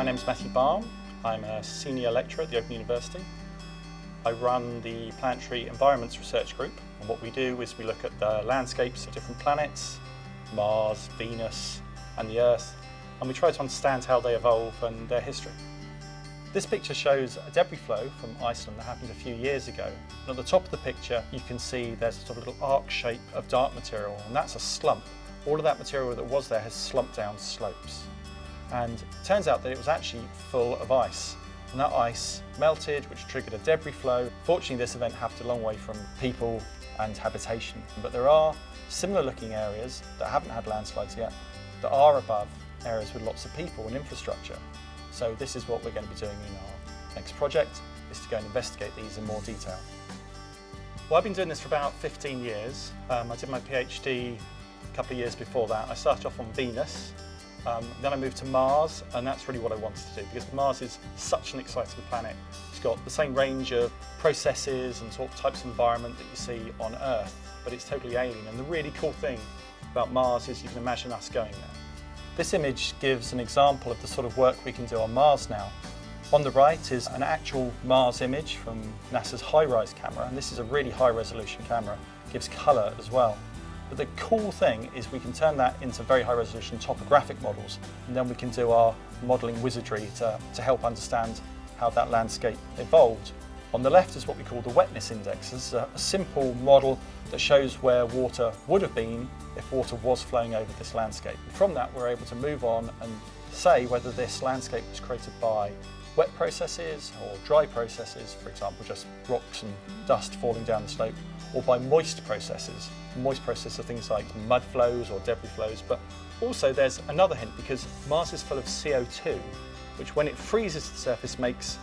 My name is Matthew Balme. I'm a senior lecturer at the Open University. I run the Planetary Environments Research Group and what we do is we look at the landscapes of different planets, Mars, Venus and the Earth and we try to understand how they evolve and their history. This picture shows a debris flow from Iceland that happened a few years ago. And at the top of the picture you can see there's a sort of little arc shape of dark material and that's a slump. All of that material that was there has slumped down slopes. And it turns out that it was actually full of ice. And that ice melted, which triggered a debris flow. Fortunately, this event happened a long way from people and habitation. But there are similar looking areas that haven't had landslides yet that are above areas with lots of people and infrastructure. So this is what we're going to be doing in our next project, is to go and investigate these in more detail. Well, I've been doing this for about 15 years. Um, I did my PhD a couple of years before that. I started off on Venus, um, then I moved to Mars, and that's really what I wanted to do because Mars is such an exciting planet. It's got the same range of processes and sort of types of environment that you see on Earth, but it's totally alien. And the really cool thing about Mars is you can imagine us going there. This image gives an example of the sort of work we can do on Mars now. On the right is an actual Mars image from NASA's HiRISE camera, and this is a really high resolution camera, it gives colour as well. But the cool thing is we can turn that into very high resolution topographic models and then we can do our modelling wizardry to, to help understand how that landscape evolved. On the left is what we call the wetness index. This is a, a simple model that shows where water would have been if water was flowing over this landscape. From that we're able to move on and say whether this landscape was created by wet processes or dry processes, for example just rocks and dust falling down the slope, or by moist processes. Moist processes are things like mud flows or debris flows, but also there's another hint because Mars is full of CO2, which when it freezes the surface makes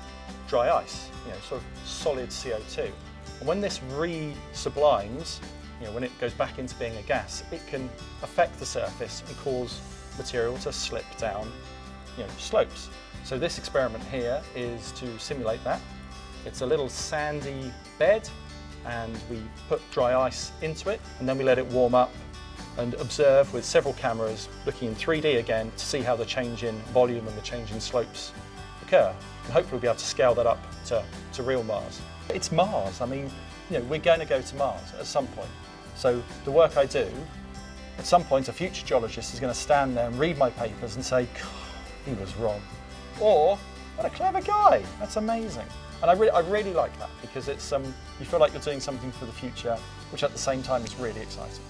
dry ice, you know, sort of solid CO2. And when this re-sublimes, you know, when it goes back into being a gas, it can affect the surface and cause material to slip down you know, slopes. So this experiment here is to simulate that. It's a little sandy bed and we put dry ice into it and then we let it warm up and observe with several cameras looking in 3D again to see how the change in volume and the change in slopes occur. And hopefully we'll be able to scale that up to, to real Mars. It's Mars, I mean, you know, we're going to go to Mars at some point. So the work I do, at some point a future geologist is going to stand there and read my papers and say, he was wrong. Or, what a clever guy, that's amazing. And I, re I really like that because it's um, you feel like you're doing something for the future, which at the same time is really exciting.